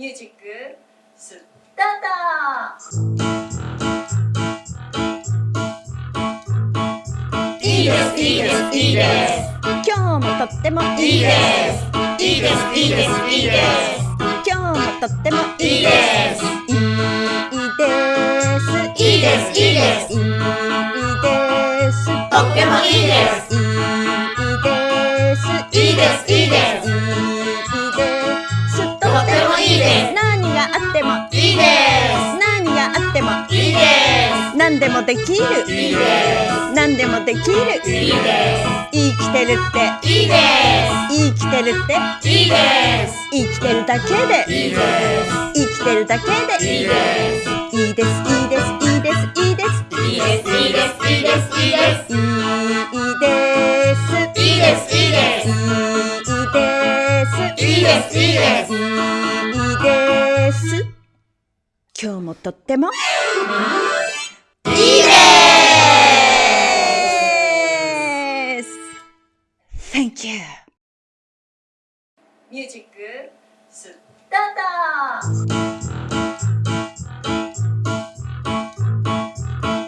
ミュージックスタート。いいですいいですいいです。今日もとってもいいです。いいですいいですいいです今日もとってもいいです。いいですいいです。いいですいいです。とってもいいですいいです。いいですいいですってもいいで何があってもすいいで何でもできる。す。いいで何でもで。きるす。いいで生きてるってす。いいで生きてるってす。いいです。生きてるだけでいいです。生きてるだけでいいです。いいです。いいです。いいです。いいです。いいです。いいです。いいです。いいです。いいです。いいです。いいです。いいです。いいです。いいです。いいです。今日もとっても。いいです Thank you. ミュージックスター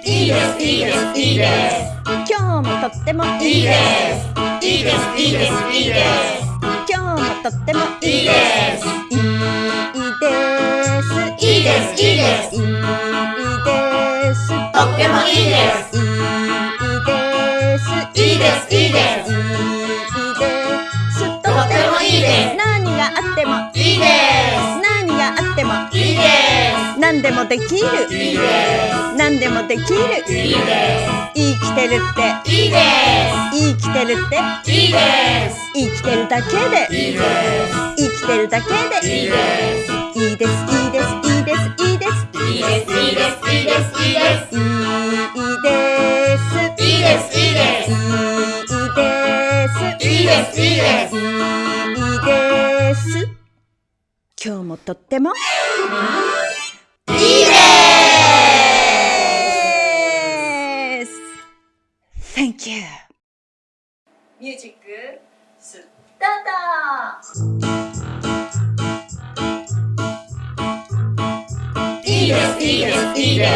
いいですいいですいいです今日もとってもいいですいいですいいですいいです今日もとってもいいですいいです。いいです。いいですいいですとってもいいですいいですいいですいいですいいですとってもいいです何があってもいいで何があってもすいいで何でもできるすいいで何でもできるすいいで生きてるってすいいで生きてるってすいいです生きてるだけでいいです生きてるだけでいいですいいですいいですいいですいいですいいですいいですいいですいいですいいですいいですいいですいいですいいですいいですいいです今日もとってもいいです Thank you. ミュージックスタいいです。いいです。いいです。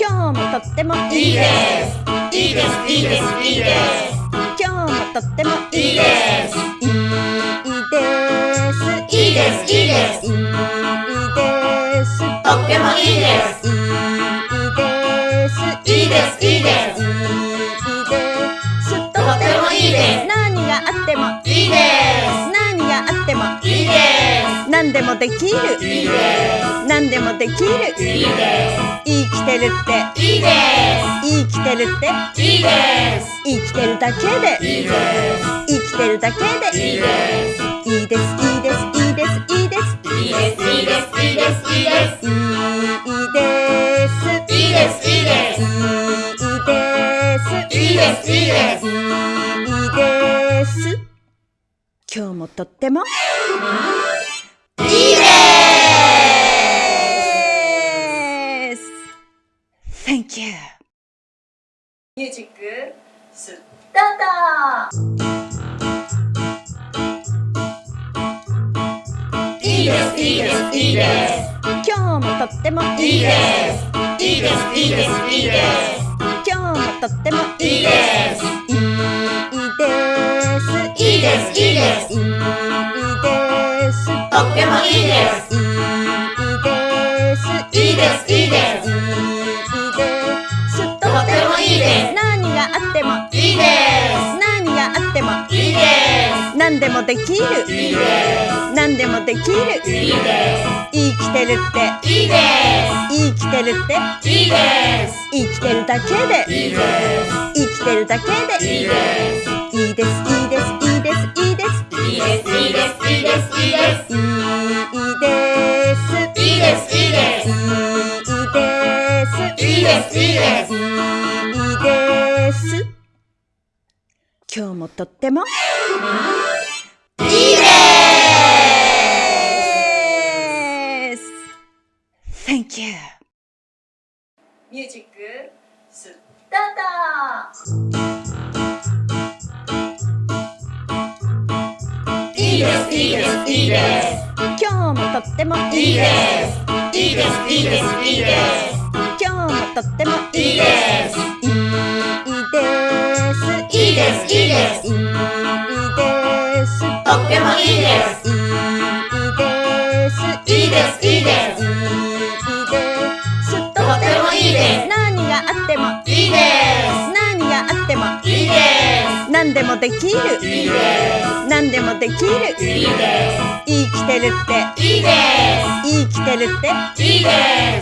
今日もとってもいいです。いいです。いいです。いいです。今日もとってもいいです。いいです。いいです。いいです。いいです。とってもいいです。いいです。いいです。いいです。いいです。とってもいいです。何があってもいいで何何でもできる。すいいで何でもできる。すいいで生きてるって。すいいで生きてるって。すいいです。生きてるだけで。いいです。生きてるだけで。いいです。いいですいいですいいですいいです。いいですいいですいいですいいです。いいですいいですいいです。いいですいいです。いいですいいです。今日もとってもいいでです Thank you. ーミュージックスターいいですいいですいいです今日もとってもいいですいいですいいですいいです今日もとってもいいです。いいですいいです。いいですいいですとってもいいです。いいですいいですいいですいいですとってもいいです何があってもいいです何があってもいいです何でもできるいいです何でもできるいいです生きてるっていいです生きてるっていいです生きてるだけでいいです生きてるだけでいいですいいですいいですいいですいいですいいです。いいです。いいです。いいです。いいです。いいです。いいです。いいです。いいです。いいです。今日もとってもいいです。Thank you ミュージックスターいです。いいです。いいです。今日もとってもいいです。いいです。いいです。いいです。今日もとってもいいです。いいです。いいです。いいです。いいです。とってもいいです。いいです。いいです。いいです。いいです。とってもいいです。何があってもいいです。何があってもいいです。何でもできるいいです何でもできる。すいいで生きてるって。すいいで生きてるって。すいいで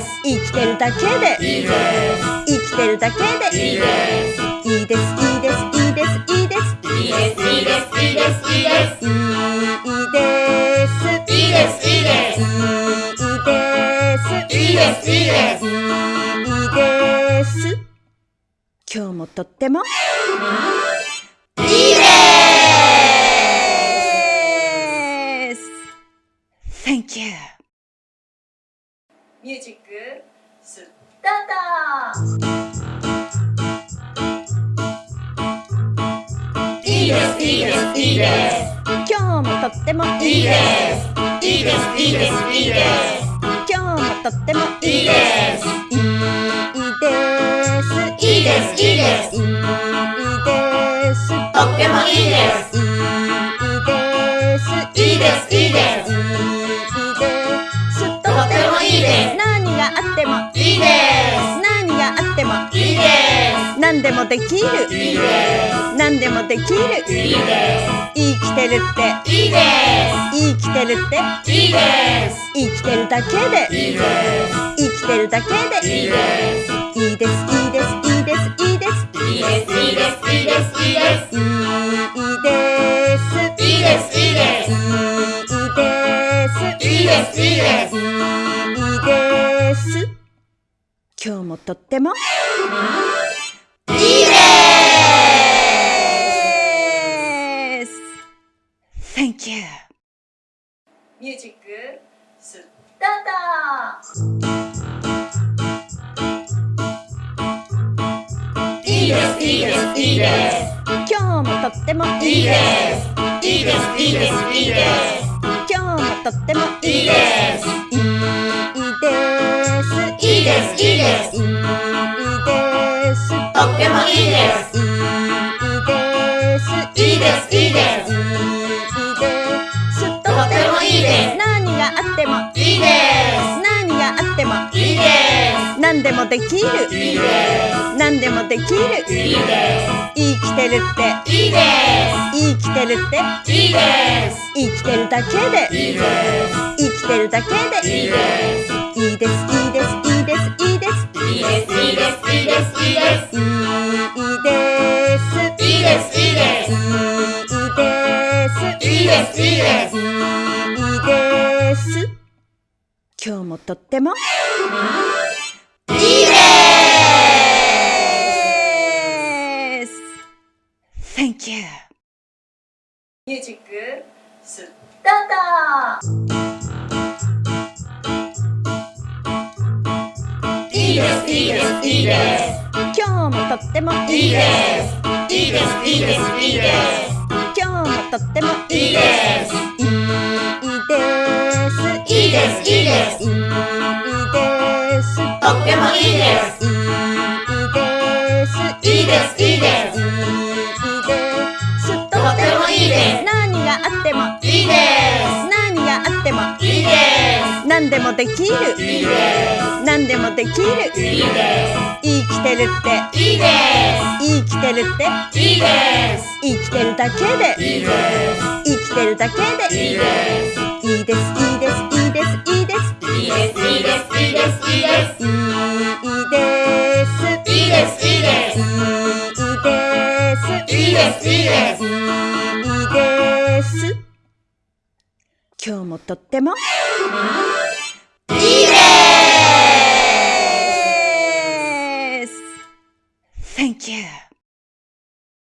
す。生きてるだけで。いいです。生きてるだけで。いいです。いいです。いいです。いいです。いいです。いいです。いいです。いいです。いいです。いいです。いいです。いいです。いいです。いいです。いいです。いいです。今日もとってもいいでです Thank you. ミュージックスタートすいいですいいですいいです今日もとってもいいです。いいですいいですいいです今日もとってもいいいいです。いいです。いいですいいですいいです。とってもいいですできる。すいいで何でもできる。すいいで生きてるって。すいいで生きてるって。すいいです。生きてるだけで。いいです。生きてるだけで。いいです。いいです。いいです。いいです。いいです。いいです。いいです。いいです。いいです。いいです。いいです。いいです。いいです。いいです。いいです。いいです。今日もとってもいいです Thank you ミュージックスタートいいですいいですいいです今日もとってもいいいいですいいですいいですいいです今日もとってもいいいいですいいですいいですいいですいいですとってもいいです。いいです。いいです。いいです。いいです。とってもいいです。何があってもいいです。何があってもいいです。何でもできるいいです。何でもできるす。いいで生きてるってす。いいで生きてるっていいです。生きてるだけでいいです。生きてるだけでいいです。いいですいいですいいですいいですいいです。いいです。いいです。いいです。いいです。いいです。いいです。いいです。いいです。いいです。いいです。今日もとってもいいです。Thank you ミュージックスタートです。いいです。いいです。今日もとってもいいです。いいです。いいです。いいです。今日もとってもいいです。いいです。いいです。いいです。いいです。とってもいいです。いいです。いいです。いいです。いいです。とってもいいです。何があってもいいで何何でもできる。すいいで何でもできる。すいいで生きてるって。すいいで生きてるって。すいいです。生きてるだけで。いいです。生きてるだけで。いいです。いいです。いいです。いいです。いいです。いいです。いいです。いいです。いいです。いいです。いいです。いいです。いいです。いいです。いいです。いいです。今日もとってもい Yes! Thank you.